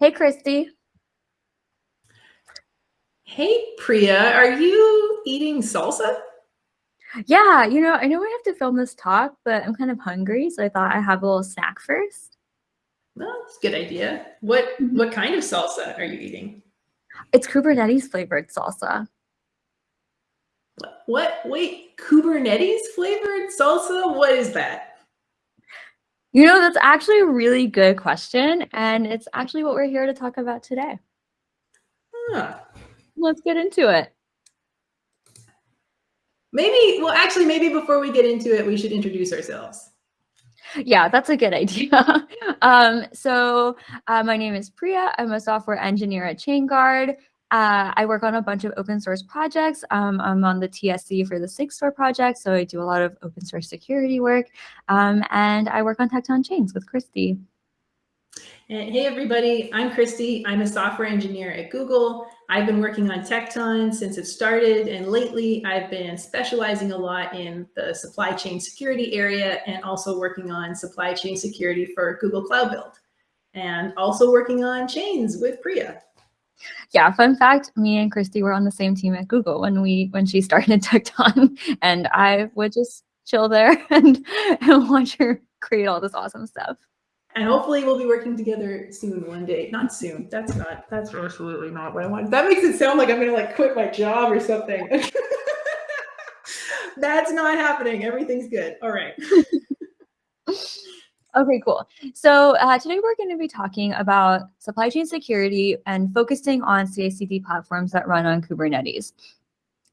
Hey, Christy. Hey, Priya, are you eating salsa? Yeah, you know, I know we have to film this talk, but I'm kind of hungry, so I thought I'd have a little snack first. Well, that's a good idea. What mm -hmm. what kind of salsa are you eating? It's Kubernetes flavored salsa. What? Wait, Kubernetes flavored salsa? What is that? You know, that's actually a really good question, and it's actually what we're here to talk about today. Huh. Let's get into it. Maybe, well, actually, maybe before we get into it, we should introduce ourselves. Yeah, that's a good idea. um, so uh, my name is Priya. I'm a software engineer at ChainGuard. Uh, I work on a bunch of open source projects. Um, I'm on the TSC for the SigStore project, so I do a lot of open source security work. Um, and I work on Tekton Chains with Christy. And hey, everybody, I'm Christy. I'm a software engineer at Google. I've been working on Tekton since it started, and lately I've been specializing a lot in the supply chain security area and also working on supply chain security for Google Cloud Build, and also working on chains with Priya. Yeah, fun fact, me and Christy were on the same team at Google when we when she started Tekton, and I would just chill there and, and watch her create all this awesome stuff and hopefully we'll be working together soon one day. Not soon. That's not, that's absolutely not what I want. That makes it sound like I'm going to like quit my job or something. that's not happening. Everything's good. All right. Okay, cool. So uh, today we're going to be talking about supply chain security and focusing on CI/CD platforms that run on Kubernetes.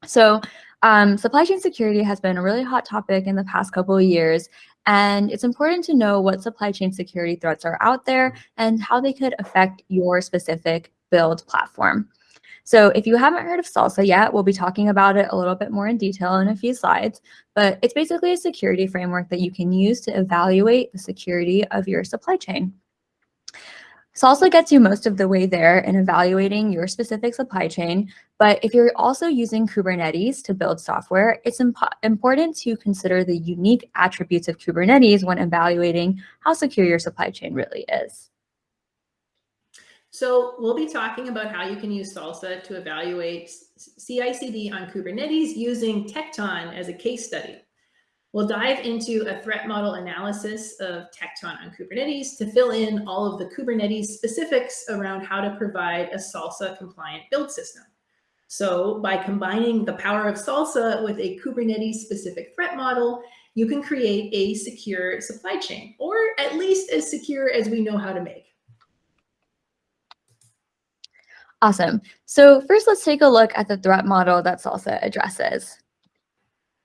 So um, supply chain security has been a really hot topic in the past couple of years, and it's important to know what supply chain security threats are out there and how they could affect your specific build platform. So if you haven't heard of SLSA yet, we'll be talking about it a little bit more in detail in a few slides, but it's basically a security framework that you can use to evaluate the security of your supply chain. SLSA gets you most of the way there in evaluating your specific supply chain, but if you're also using Kubernetes to build software, it's imp important to consider the unique attributes of Kubernetes when evaluating how secure your supply chain really is. So we'll be talking about how you can use SLSA to evaluate CI/CD on Kubernetes using Tekton as a case study. We'll dive into a threat model analysis of Tekton on Kubernetes to fill in all of the Kubernetes specifics around how to provide a SLSA compliant build system. So by combining the power of SLSA with a Kubernetes specific threat model, you can create a secure supply chain, or at least as secure as we know how to make. Awesome. So first, let's take a look at the threat model that SLSA addresses.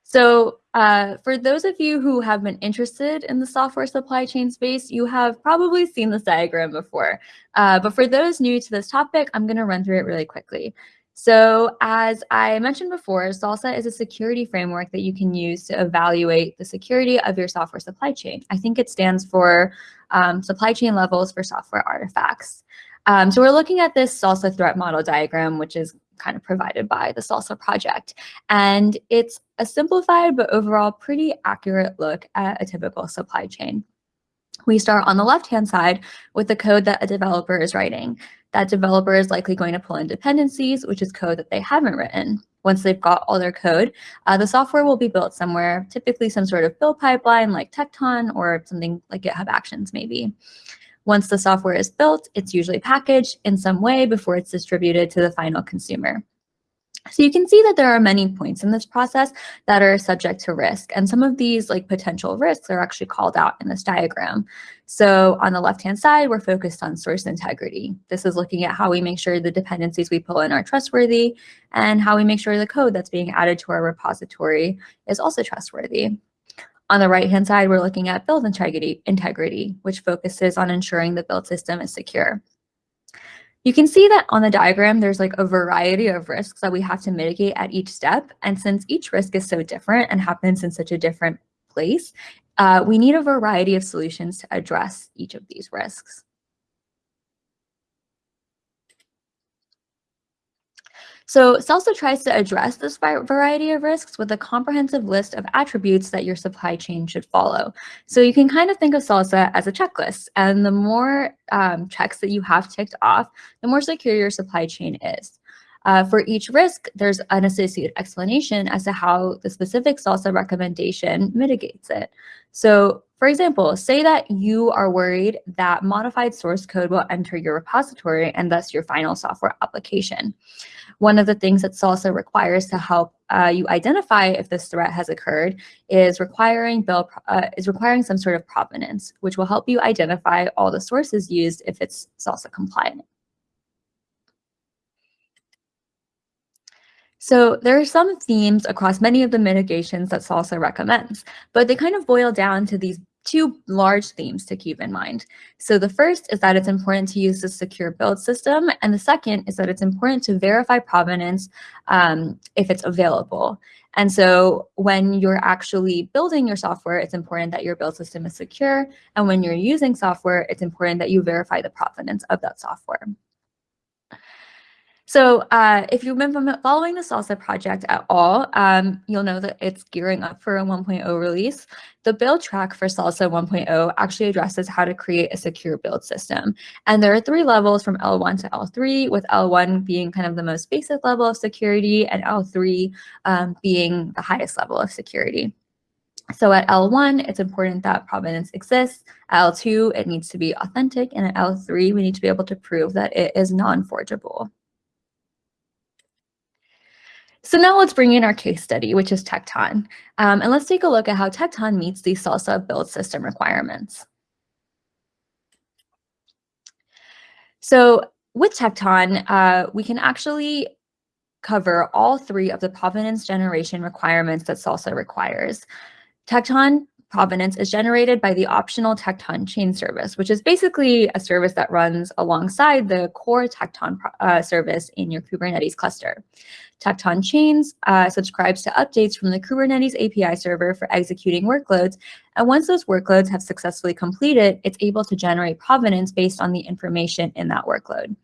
So uh, for those of you who have been interested in the software supply chain space, you have probably seen this diagram before. Uh, but for those new to this topic, I'm going to run through it really quickly. So as I mentioned before, SLSA is a security framework that you can use to evaluate the security of your software supply chain. I think it stands for um, supply chain levels for software artifacts. Um, so we're looking at this SLSA threat model diagram, which is kind of provided by the SLSA project. And it's a simplified but overall pretty accurate look at a typical supply chain. We start on the left-hand side with the code that a developer is writing. That developer is likely going to pull in dependencies, which is code that they haven't written. Once they've got all their code, uh, the software will be built somewhere, typically some sort of build pipeline like Tekton or something like GitHub Actions maybe. Once the software is built, it's usually packaged in some way before it's distributed to the final consumer. So you can see that there are many points in this process that are subject to risk. And some of these like potential risks are actually called out in this diagram. So on the left-hand side, we're focused on source integrity. This is looking at how we make sure the dependencies we pull in are trustworthy and how we make sure the code that's being added to our repository is also trustworthy. On the right-hand side, we're looking at build integrity, integrity, which focuses on ensuring the build system is secure. You can see that on the diagram, there's like a variety of risks that we have to mitigate at each step. And since each risk is so different and happens in such a different place, uh, we need a variety of solutions to address each of these risks. So SLSA tries to address this variety of risks with a comprehensive list of attributes that your supply chain should follow. So you can kind of think of SLSA as a checklist, and the more um, checks that you have ticked off, the more secure your supply chain is. Uh, for each risk, there's an associated explanation as to how the specific SLSA recommendation mitigates it. So for example, say that you are worried that modified source code will enter your repository and thus your final software application. One of the things that SLSA requires to help uh, you identify if this threat has occurred is requiring bill uh, is requiring some sort of provenance, which will help you identify all the sources used if it's SLSA compliant. So there are some themes across many of the mitigations that SLSA recommends, but they kind of boil down to these two large themes to keep in mind. So the first is that it's important to use a secure build system, and the second is that it's important to verify provenance um, if it's available. And so when you're actually building your software, it's important that your build system is secure. And when you're using software, it's important that you verify the provenance of that software. So uh, if you've been following the SLSA project at all, um, you'll know that it's gearing up for a 1.0 release. The build track for SLSA 1.0 actually addresses how to create a secure build system. And there are three levels from L1 to L3, with L1 being kind of the most basic level of security and L3 um, being the highest level of security. So at L1, it's important that provenance exists. At L2, it needs to be authentic. And at L3, we need to be able to prove that it is non-forgeable. So now let's bring in our case study, which is Tekton. Um, and let's take a look at how Tekton meets the SLSA build system requirements. So with Tekton, uh, we can actually cover all three of the provenance generation requirements that SLSA requires. Tekton provenance is generated by the optional Tekton chain service, which is basically a service that runs alongside the core Tekton uh, service in your Kubernetes cluster. Tekton Chains uh, subscribes to updates from the Kubernetes API server for executing workloads. And once those workloads have successfully completed, it's able to generate provenance based on the information in that workload.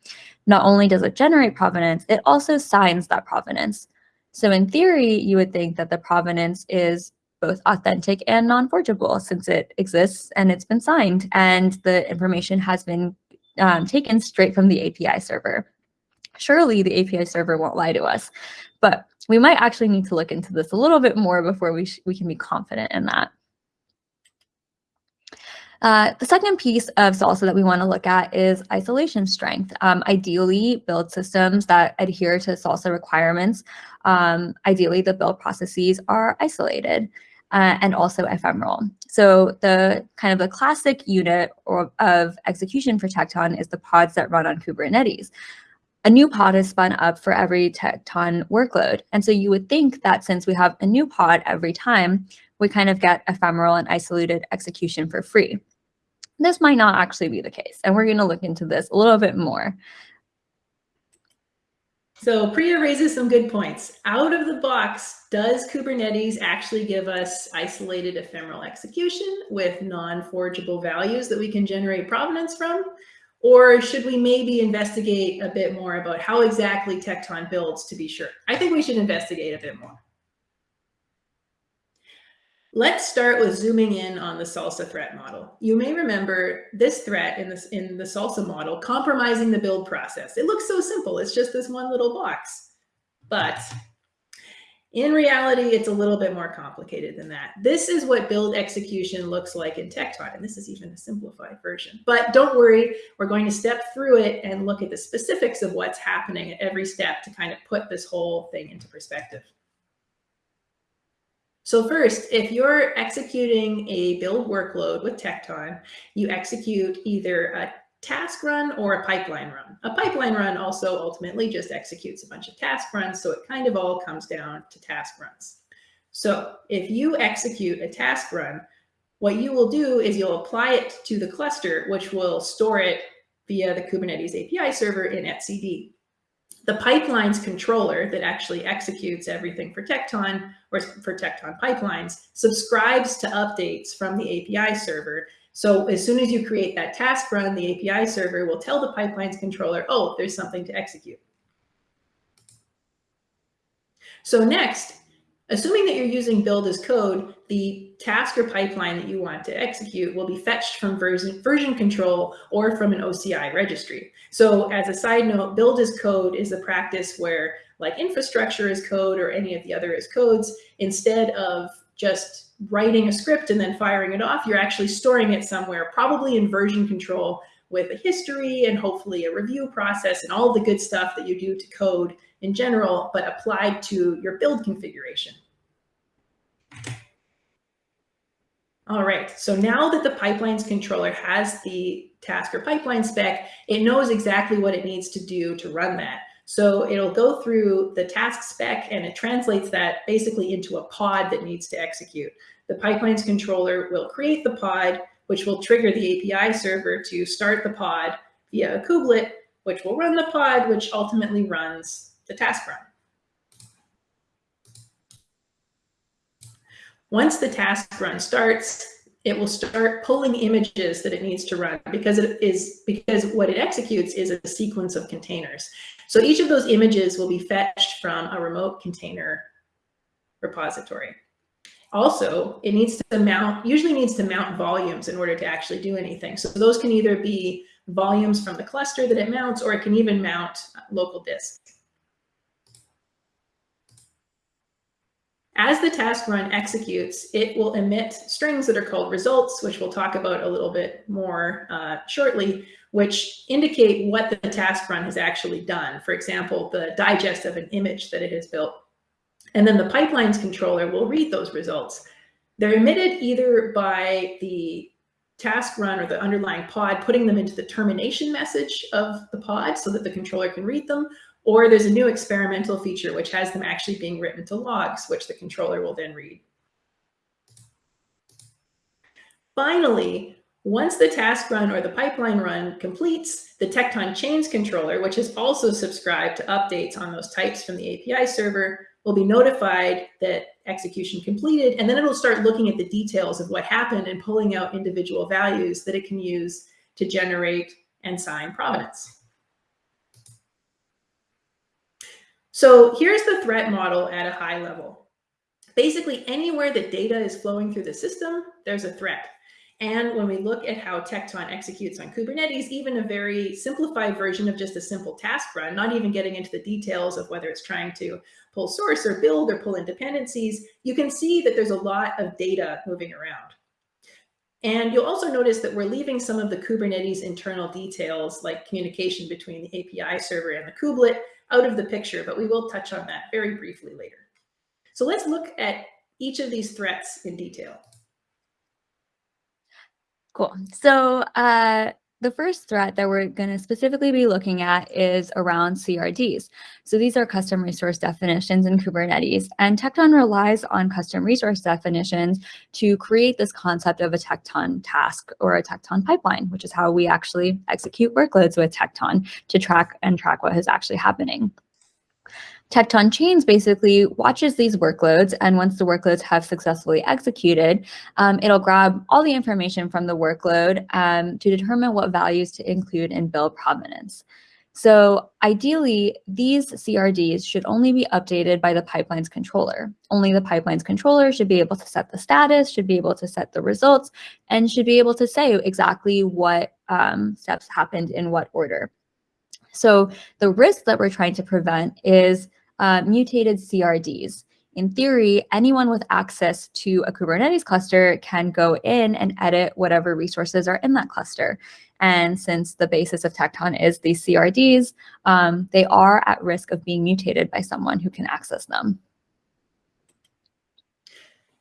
Not only does it generate provenance, it also signs that provenance. So in theory, you would think that the provenance is both authentic and non-forgeable since it exists and it's been signed and the information has been um, taken straight from the API server. Surely the API server won't lie to us, but we might actually need to look into this a little bit more before we, we can be confident in that. Uh, the second piece of SLSA that we want to look at is isolation strength. Um, ideally, build systems that adhere to SLSA requirements, um, ideally the build processes are isolated uh, and also ephemeral. So the kind of the classic unit or, of execution for Tekton is the pods that run on Kubernetes. A new pod is spun up for every Tekton workload. And so you would think that since we have a new pod every time, we kind of get ephemeral and isolated execution for free. This might not actually be the case. And we're going to look into this a little bit more. So Priya raises some good points. Out of the box, does Kubernetes actually give us isolated ephemeral execution with non-forgeable values that we can generate provenance from? Or should we maybe investigate a bit more about how exactly Tekton builds to be sure? I think we should investigate a bit more. Let's start with zooming in on the SLSA threat model. You may remember this threat in, this, in the SLSA model compromising the build process. It looks so simple. It's just this one little box. But in reality, it's a little bit more complicated than that. This is what build execution looks like in Tekton, and this is even a simplified version. But don't worry, we're going to step through it and look at the specifics of what's happening at every step to kind of put this whole thing into perspective. So first, if you're executing a build workload with Tekton, you execute either a task run or a pipeline run. A pipeline run also ultimately just executes a bunch of task runs, so it kind of all comes down to task runs. So if you execute a task run, what you will do is you'll apply it to the cluster, which will store it via the Kubernetes API server in etcd. The pipelines controller that actually executes everything for Tekton or for Tekton pipelines subscribes to updates from the API server. So as soon as you create that task run, the API server will tell the pipelines controller, oh, there's something to execute. So next, assuming that you're using build as code, the task or pipeline that you want to execute will be fetched from version, version control or from an OCI registry. So as a side note, build as code is a practice where like infrastructure as code or any of the other as codes, instead of just writing a script and then firing it off, you're actually storing it somewhere, probably in version control with a history and hopefully a review process and all the good stuff that you do to code in general, but applied to your build configuration. All right, so now that the pipelines controller has the task or pipeline spec, it knows exactly what it needs to do to run that. So it'll go through the task spec and it translates that basically into a pod that needs to execute. The pipelines controller will create the pod, which will trigger the API server to start the pod via a kubelet, which will run the pod, which ultimately runs the task run. Once the task run starts, it will start pulling images that it needs to run because it is because what it executes is a sequence of containers. So each of those images will be fetched from a remote container repository. Also, it needs to mount, usually needs to mount volumes in order to actually do anything. So those can either be volumes from the cluster that it mounts, or it can even mount local disk. As the task run executes, it will emit strings that are called results, which we'll talk about a little bit more uh, shortly, which indicate what the task run has actually done. For example, the digest of an image that it has built. And then the pipelines controller will read those results. They're emitted either by the task run or the underlying pod, putting them into the termination message of the pod so that the controller can read them, or there's a new experimental feature which has them actually being written to logs, which the controller will then read. Finally, once the task run or the pipeline run completes, the Tekton Chains controller, which is also subscribed to updates on those types from the API server, will be notified that execution completed, and then it'll start looking at the details of what happened and pulling out individual values that it can use to generate and sign provenance. So here's the threat model at a high level. Basically, anywhere that data is flowing through the system, there's a threat. And when we look at how Tekton executes on Kubernetes, even a very simplified version of just a simple task run, not even getting into the details of whether it's trying to pull source or build or pull in dependencies, you can see that there's a lot of data moving around. And you'll also notice that we're leaving some of the Kubernetes internal details like communication between the API server and the kubelet out of the picture, but we will touch on that very briefly later. So let's look at each of these threats in detail. Cool. So uh, the first threat that we're going to specifically be looking at is around CRDs. So these are custom resource definitions in Kubernetes, and Tekton relies on custom resource definitions to create this concept of a Tekton task or a Tekton pipeline, which is how we actually execute workloads with Tekton to track and track what is actually happening. Tekton Chains basically watches these workloads, and once the workloads have successfully executed, um, it'll grab all the information from the workload um, to determine what values to include in build provenance. So ideally, these CRDs should only be updated by the pipeline's controller. Only the pipeline's controller should be able to set the status, should be able to set the results, and should be able to say exactly what um, steps happened in what order. So the risk that we're trying to prevent is uh, mutated CRDs. In theory, anyone with access to a Kubernetes cluster can go in and edit whatever resources are in that cluster. And since the basis of Tekton is these CRDs, um, they are at risk of being mutated by someone who can access them.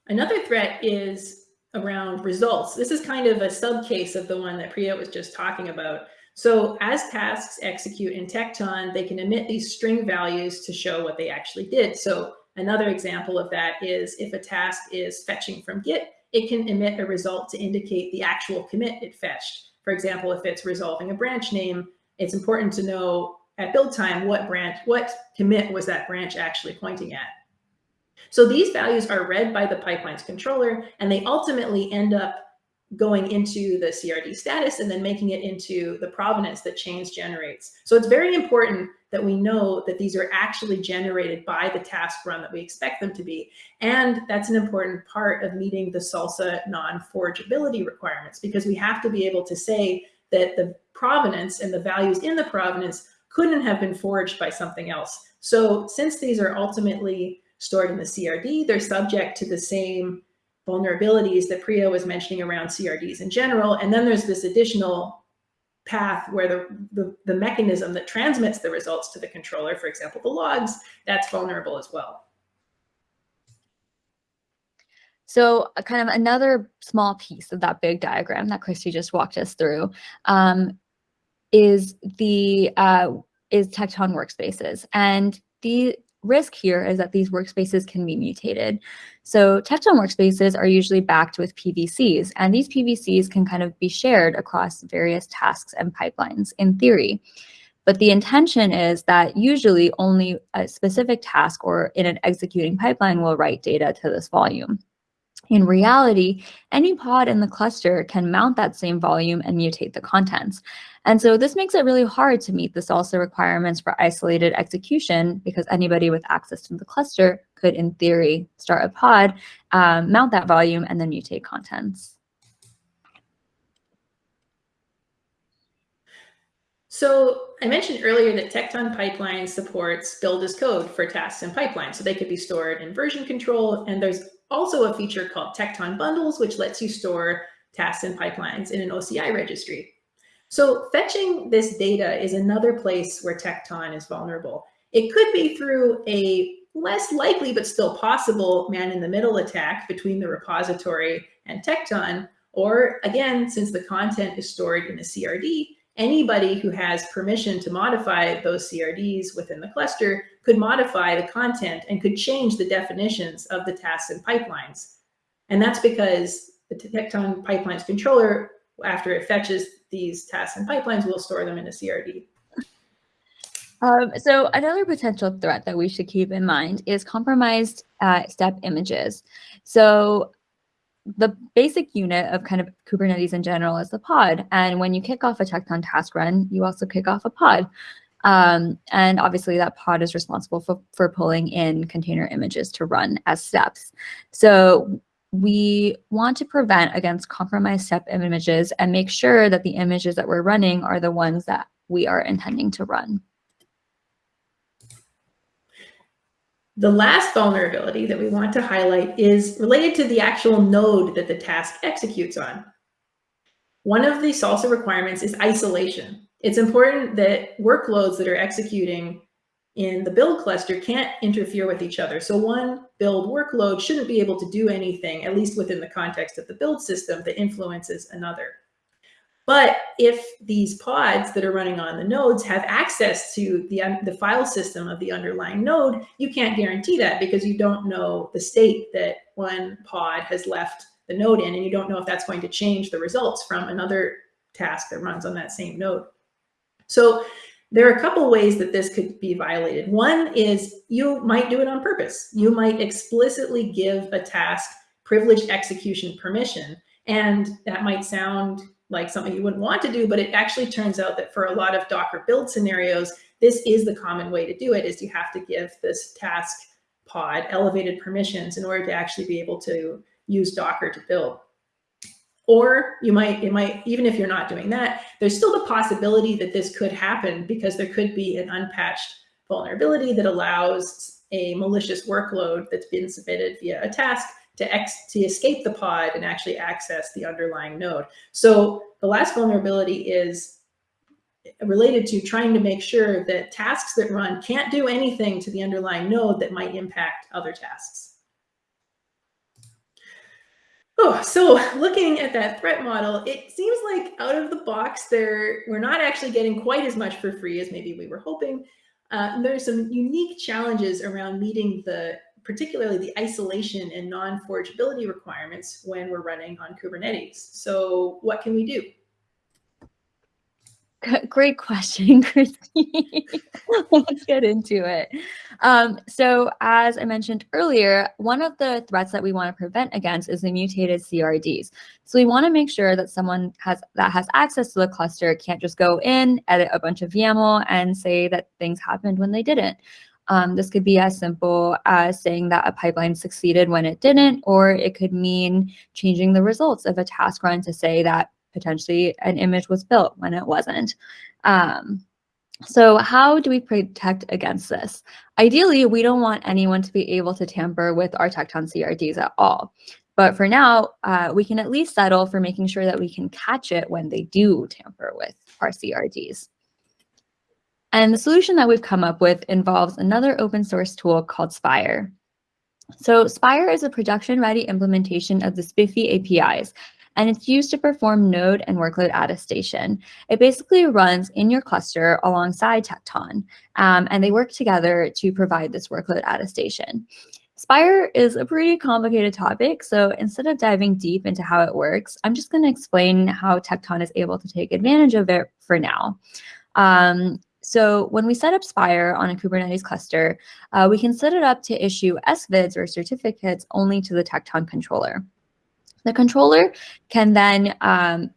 Another threat is around results. This is kind of a subcase of the one that Priya was just talking about. So as tasks execute in Tekton, they can emit these string values to show what they actually did. So another example of that is if a task is fetching from Git, it can emit a result to indicate the actual commit it fetched. For example, if it's resolving a branch name, it's important to know at build time what branch, what commit was that branch actually pointing at. So these values are read by the pipeline's controller, and they ultimately end up going into the CRD status and then making it into the provenance that chains generates. So it's very important that we know that these are actually generated by the task run that we expect them to be. And that's an important part of meeting the SLSA non-forgeability requirements because we have to be able to say that the provenance and the values in the provenance couldn't have been forged by something else. So since these are ultimately stored in the CRD, they're subject to the same vulnerabilities that Priya was mentioning around CRDs in general. And then there's this additional path where the, the, the, mechanism that transmits the results to the controller, for example, the logs, that's vulnerable as well. So uh, kind of another small piece of that big diagram that Christy just walked us through um, is the uh, is Tekton workspaces. And the risk here is that these workspaces can be mutated. So Tekton workspaces are usually backed with PVCs, and these PVCs can kind of be shared across various tasks and pipelines in theory. But the intention is that usually only a specific task or in an executing pipeline will write data to this volume. In reality, any pod in the cluster can mount that same volume and mutate the contents. And so this makes it really hard to meet the SLSA requirements for isolated execution because anybody with access to the cluster could, in theory, start a pod, um, mount that volume, and then mutate contents. So I mentioned earlier that Tekton Pipeline supports build as code for tasks and pipelines. So they could be stored in version control. And there's also a feature called Tekton Bundles, which lets you store tasks and pipelines in an OCI registry. So fetching this data is another place where Tekton is vulnerable. It could be through a less likely, but still possible man-in-the-middle attack between the repository and Tekton, or again, since the content is stored in a CRD, anybody who has permission to modify those CRDs within the cluster could modify the content and could change the definitions of the tasks and pipelines. And that's because the Tekton Pipelines controller, after it fetches these tasks and pipelines, we'll store them in a CRD. Um, so another potential threat that we should keep in mind is compromised uh, step images. So the basic unit of kind of Kubernetes in general is the pod. And when you kick off a Tekton task run, you also kick off a pod. Um, and obviously that pod is responsible for, for pulling in container images to run as steps. So we want to prevent against compromised step images and make sure that the images that we're running are the ones that we are intending to run. The last vulnerability that we want to highlight is related to the actual node that the task executes on. One of the SLSA requirements is isolation it's important that workloads that are executing in the build cluster can't interfere with each other. So one build workload shouldn't be able to do anything, at least within the context of the build system, that influences another. But if these pods that are running on the nodes have access to the, um, the file system of the underlying node, you can't guarantee that because you don't know the state that one pod has left the node in, and you don't know if that's going to change the results from another task that runs on that same node. So there are a couple ways that this could be violated. One is you might do it on purpose. You might explicitly give a task privileged execution permission. And that might sound like something you wouldn't want to do, but it actually turns out that for a lot of Docker build scenarios, this is the common way to do it is you have to give this task pod elevated permissions in order to actually be able to use Docker to build. Or you might, it might, even if you're not doing that, there's still the possibility that this could happen because there could be an unpatched vulnerability that allows a malicious workload that's been submitted via a task to, ex to escape the pod and actually access the underlying node. So the last vulnerability is related to trying to make sure that tasks that run can't do anything to the underlying node that might impact other tasks. Oh, so looking at that threat model, it seems like out of the box there, we're not actually getting quite as much for free as maybe we were hoping. Uh, there's some unique challenges around meeting the, particularly the isolation and non-forgeability requirements when we're running on Kubernetes. So what can we do? Great question, Christy. Let's get into it. Um, so as I mentioned earlier, one of the threats that we want to prevent against is the mutated CRDs. So we want to make sure that someone has that has access to the cluster can't just go in, edit a bunch of YAML, and say that things happened when they didn't. Um, this could be as simple as saying that a pipeline succeeded when it didn't, or it could mean changing the results of a task run to say that potentially an image was built when it wasn't. Um, so how do we protect against this? Ideally, we don't want anyone to be able to tamper with our Tekton CRDs at all. But for now, uh, we can at least settle for making sure that we can catch it when they do tamper with our CRDs. And the solution that we've come up with involves another open source tool called Spire. So Spire is a production-ready implementation of the SPIFFE APIs, and it's used to perform node and workload attestation. It basically runs in your cluster alongside Tekton, um, and they work together to provide this workload attestation. Spire is a pretty complicated topic, so instead of diving deep into how it works, I'm just going to explain how Tekton is able to take advantage of it for now. Um, so when we set up Spire on a Kubernetes cluster, uh, we can set it up to issue SVIDs or certificates only to the Tekton controller. The controller can then um,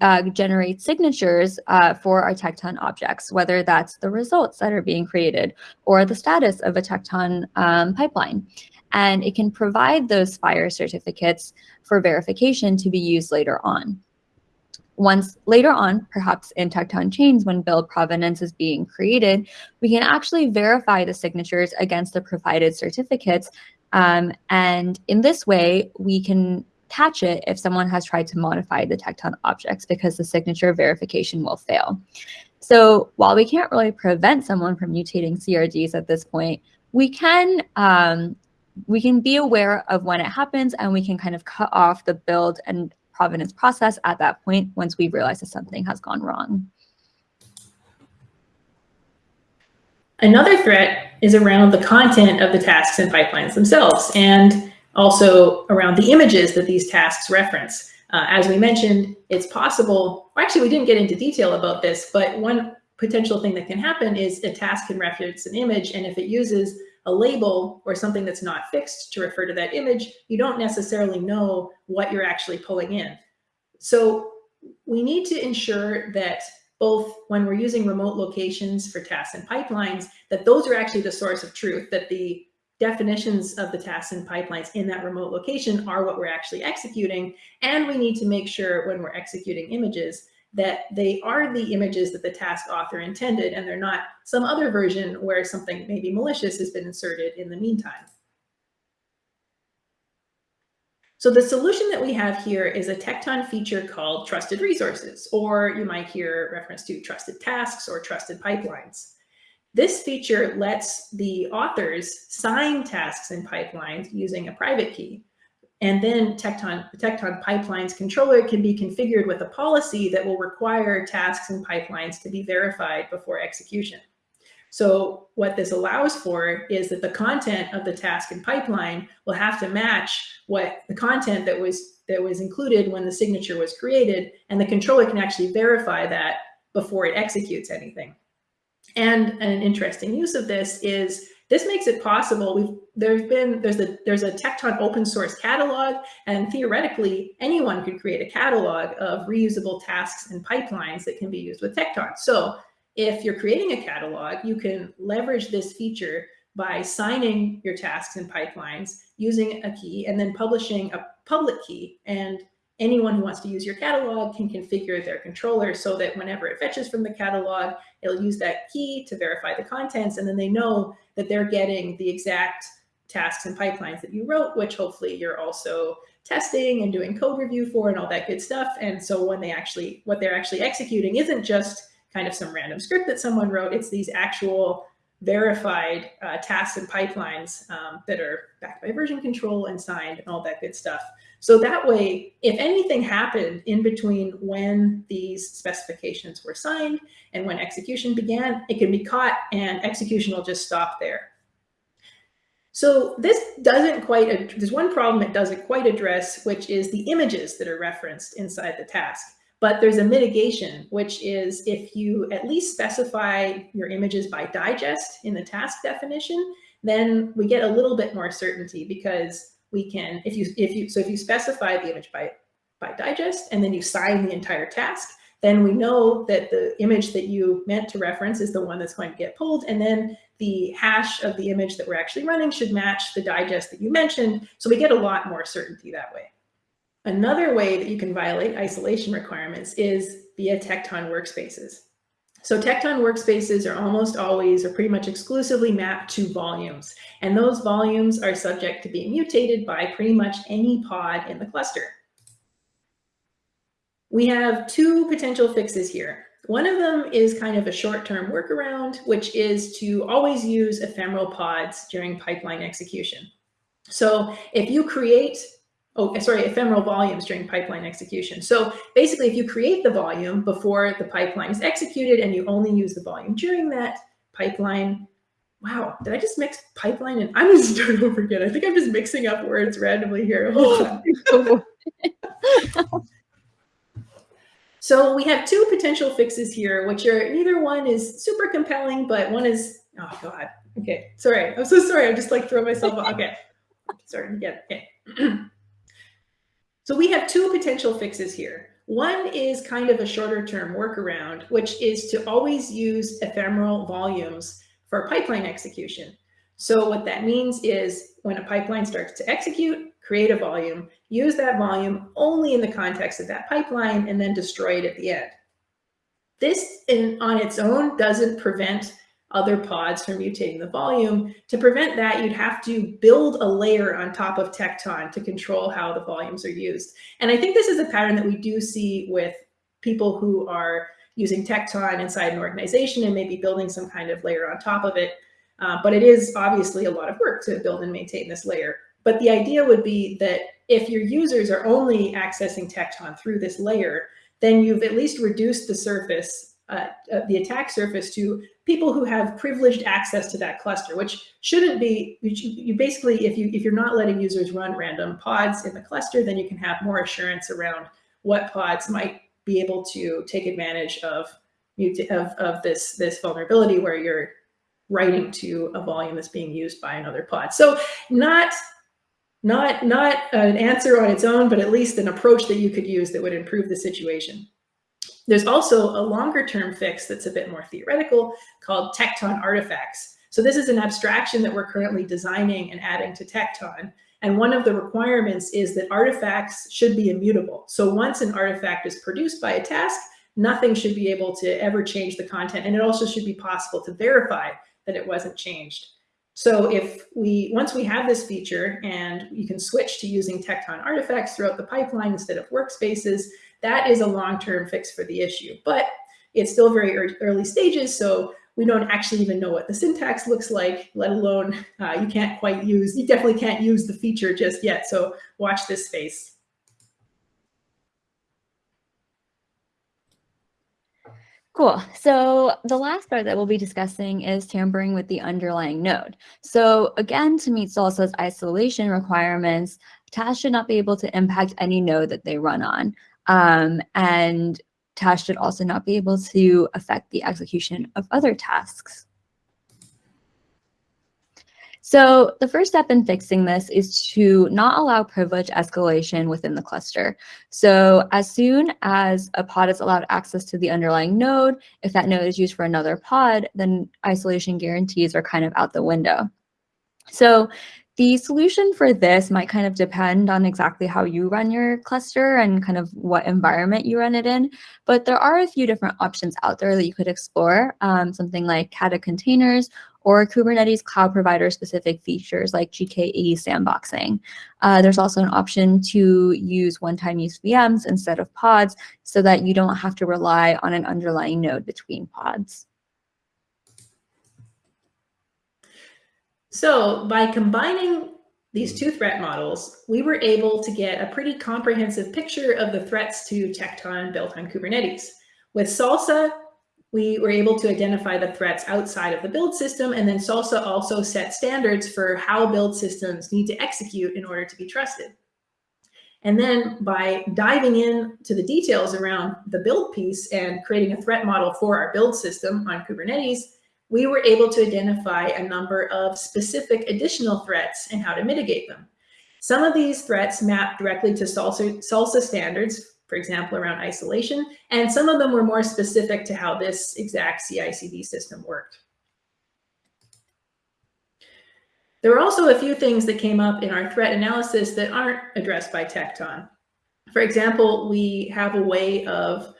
uh, generate signatures uh, for our Tekton objects, whether that's the results that are being created or the status of a Tekton um, pipeline. And it can provide those Spire certificates for verification to be used later on. Once later on, perhaps in Tekton chains when build provenance is being created, we can actually verify the signatures against the provided certificates um, and in this way, we can catch it if someone has tried to modify the Tekton objects because the signature verification will fail. So while we can't really prevent someone from mutating CRDs at this point, we can um, we can be aware of when it happens and we can kind of cut off the build and provenance process at that point once we realize that something has gone wrong. Another threat is around the content of the tasks and pipelines themselves, and also around the images that these tasks reference. Uh, as we mentioned, it's possible, actually we didn't get into detail about this, but one potential thing that can happen is a task can reference an image, and if it uses a label or something that's not fixed to refer to that image, you don't necessarily know what you're actually pulling in. So we need to ensure that both when we're using remote locations for tasks and pipelines, that those are actually the source of truth, that the definitions of the tasks and pipelines in that remote location are what we're actually executing. And we need to make sure when we're executing images that they are the images that the task author intended and they're not some other version where something maybe malicious has been inserted in the meantime. So the solution that we have here is a Tekton feature called trusted resources, or you might hear reference to trusted tasks or trusted pipelines. This feature lets the authors sign tasks and pipelines using a private key. And then Tekton, Tekton Pipelines controller can be configured with a policy that will require tasks and pipelines to be verified before execution. So what this allows for is that the content of the task and pipeline will have to match what the content that was that was included when the signature was created, and the controller can actually verify that before it executes anything. And an interesting use of this is this makes it possible. We've there's been there's a there's a Tekton open source catalog, and theoretically anyone could create a catalog of reusable tasks and pipelines that can be used with Tekton. So if you're creating a catalog, you can leverage this feature by signing your tasks and pipelines using a key and then publishing a public key. And anyone who wants to use your catalog can configure their controller so that whenever it fetches from the catalog, it'll use that key to verify the contents. And then they know that they're getting the exact tasks and pipelines that you wrote, which hopefully you're also testing and doing code review for and all that good stuff. And so when they actually, what they're actually executing isn't just kind of some random script that someone wrote. It's these actual verified uh, tasks and pipelines um, that are backed by version control and signed and all that good stuff. So that way, if anything happened in between when these specifications were signed and when execution began, it can be caught and execution will just stop there. So this doesn't quite, there's one problem it doesn't quite address, which is the images that are referenced inside the task. But there's a mitigation, which is if you at least specify your images by digest in the task definition, then we get a little bit more certainty because we can, if you, if you, so if you specify the image by, by digest and then you sign the entire task, then we know that the image that you meant to reference is the one that's going to get pulled. And then the hash of the image that we're actually running should match the digest that you mentioned. So we get a lot more certainty that way. Another way that you can violate isolation requirements is via Tekton workspaces. So Tekton workspaces are almost always or pretty much exclusively mapped to volumes. And those volumes are subject to being mutated by pretty much any pod in the cluster. We have two potential fixes here. One of them is kind of a short-term workaround, which is to always use ephemeral pods during pipeline execution. So if you create oh, eh, sorry, ephemeral volumes during pipeline execution. So basically, if you create the volume before the pipeline is executed and you only use the volume during that pipeline, wow, did I just mix pipeline and I'm gonna start over again. I think I'm just mixing up words randomly here. Oh, so we have two potential fixes here, which are neither one is super compelling, but one is, oh God, okay, sorry. I'm so sorry. I'm just like throwing myself off. Okay, starting again, okay. So we have two potential fixes here. One is kind of a shorter term workaround, which is to always use ephemeral volumes for pipeline execution. So what that means is when a pipeline starts to execute, create a volume, use that volume only in the context of that pipeline, and then destroy it at the end. This in, on its own doesn't prevent other pods from mutating the volume. To prevent that, you'd have to build a layer on top of Tekton to control how the volumes are used. And I think this is a pattern that we do see with people who are using Tekton inside an organization and maybe building some kind of layer on top of it. Uh, but it is obviously a lot of work to build and maintain this layer. But the idea would be that if your users are only accessing Tekton through this layer, then you've at least reduced the surface uh, uh, the attack surface to people who have privileged access to that cluster, which shouldn't be, you, you, basically, if, you, if you're not letting users run random pods in the cluster, then you can have more assurance around what pods might be able to take advantage of, of, of this, this vulnerability where you're writing to a volume that's being used by another pod. So not, not, not an answer on its own, but at least an approach that you could use that would improve the situation. There's also a longer term fix that's a bit more theoretical called Tekton artifacts. So this is an abstraction that we're currently designing and adding to Tekton. And one of the requirements is that artifacts should be immutable. So once an artifact is produced by a task, nothing should be able to ever change the content. And it also should be possible to verify that it wasn't changed. So if we, once we have this feature and you can switch to using Tekton artifacts throughout the pipeline instead of workspaces, that is a long-term fix for the issue, but it's still very early stages. So we don't actually even know what the syntax looks like, let alone uh, you can't quite use, you definitely can't use the feature just yet. So watch this space. Cool. So the last part that we'll be discussing is tampering with the underlying node. So again, to meet SLSA's isolation requirements, tasks should not be able to impact any node that they run on. Um, and tasks should also not be able to affect the execution of other tasks. So the first step in fixing this is to not allow privilege escalation within the cluster. So as soon as a pod is allowed access to the underlying node, if that node is used for another pod, then isolation guarantees are kind of out the window. So the solution for this might kind of depend on exactly how you run your cluster and kind of what environment you run it in. But there are a few different options out there that you could explore, um, something like Kata containers or Kubernetes cloud provider specific features like GKE sandboxing. Uh, there's also an option to use one-time use VMs instead of pods so that you don't have to rely on an underlying node between pods. So by combining these two threat models, we were able to get a pretty comprehensive picture of the threats to Tekton built on Kubernetes. With SLSA, we were able to identify the threats outside of the build system, and then SLSA also set standards for how build systems need to execute in order to be trusted. And then by diving in to the details around the build piece and creating a threat model for our build system on Kubernetes, we were able to identify a number of specific additional threats and how to mitigate them. Some of these threats map directly to SALSA, SLSA standards, for example, around isolation, and some of them were more specific to how this exact CI/CD system worked. There were also a few things that came up in our threat analysis that aren't addressed by Tekton. For example, we have a way of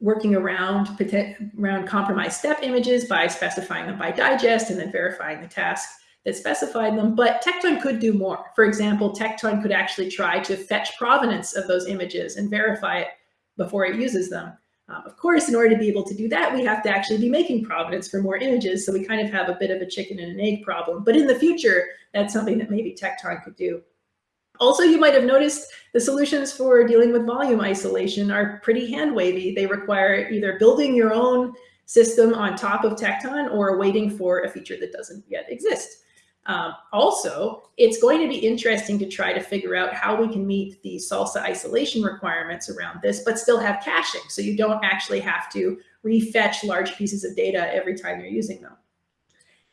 working around, around compromised step images by specifying them by digest and then verifying the task that specified them, but Tekton could do more. For example, Tekton could actually try to fetch provenance of those images and verify it before it uses them. Um, of course, in order to be able to do that, we have to actually be making provenance for more images. So we kind of have a bit of a chicken and an egg problem. But in the future, that's something that maybe Tekton could do. Also, you might have noticed the solutions for dealing with volume isolation are pretty hand wavy. They require either building your own system on top of Tekton or waiting for a feature that doesn't yet exist. Um, also, it's going to be interesting to try to figure out how we can meet the SLSA isolation requirements around this, but still have caching. So you don't actually have to refetch large pieces of data every time you're using them.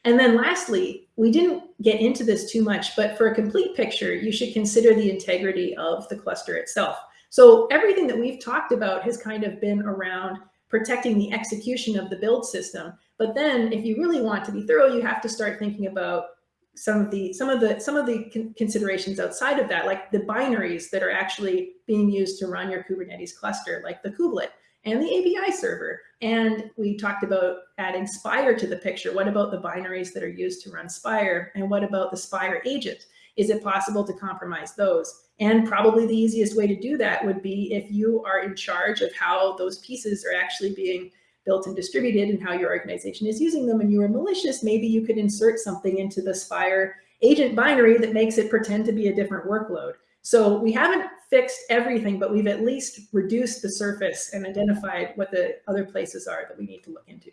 And then lastly, we didn't get into this too much, but for a complete picture, you should consider the integrity of the cluster itself. So everything that we've talked about has kind of been around protecting the execution of the build system. But then if you really want to be thorough, you have to start thinking about some of the some of the some of the con considerations outside of that, like the binaries that are actually being used to run your Kubernetes cluster, like the kubelet and the API server. And we talked about adding Spire to the picture. What about the binaries that are used to run Spire? And what about the Spire agent? Is it possible to compromise those? And probably the easiest way to do that would be if you are in charge of how those pieces are actually being built and distributed and how your organization is using them and you are malicious, maybe you could insert something into the Spire agent binary that makes it pretend to be a different workload. So we haven't fixed everything, but we've at least reduced the surface and identified what the other places are that we need to look into.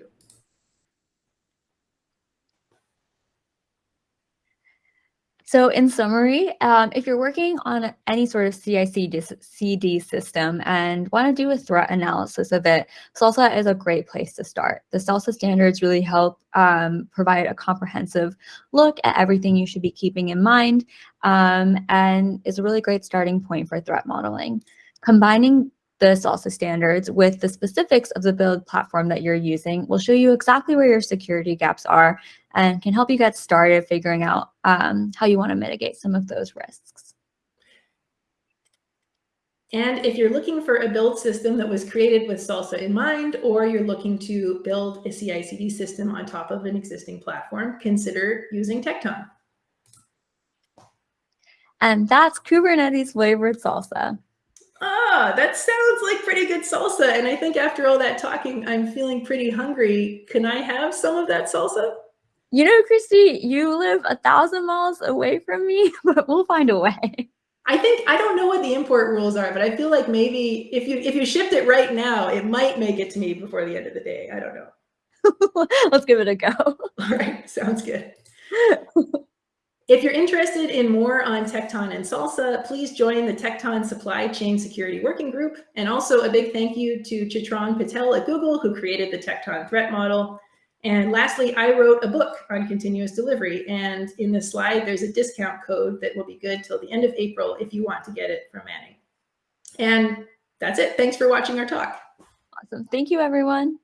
So in summary, um, if you're working on any sort of CI/CD system and want to do a threat analysis of it, SLSA is a great place to start. The SLSA standards really help um, provide a comprehensive look at everything you should be keeping in mind um, and is a really great starting point for threat modeling. Combining the SLSA standards with the specifics of the build platform that you're using will show you exactly where your security gaps are and can help you get started figuring out um, how you want to mitigate some of those risks. And if you're looking for a build system that was created with SLSA in mind, or you're looking to build a CI/CD system on top of an existing platform, consider using Tekton. And that's Kubernetes flavored salsa. Ah, that sounds like pretty good salsa. And I think after all that talking, I'm feeling pretty hungry. Can I have some of that salsa? You know, Christy, you live a thousand miles away from me, but we'll find a way. I think I don't know what the import rules are, but I feel like maybe if you if you shipped it right now, it might make it to me before the end of the day. I don't know. Let's give it a go. All right, sounds good. If you're interested in more on Tekton and SLSA, please join the Tekton Supply Chain Security Working Group. And also a big thank you to Chitrang Patel at Google, who created the Tekton threat model. And lastly, I wrote a book on continuous delivery. And in the slide, there's a discount code that will be good till the end of April if you want to get it from Manning. And that's it. Thanks for watching our talk. Awesome. Thank you, everyone.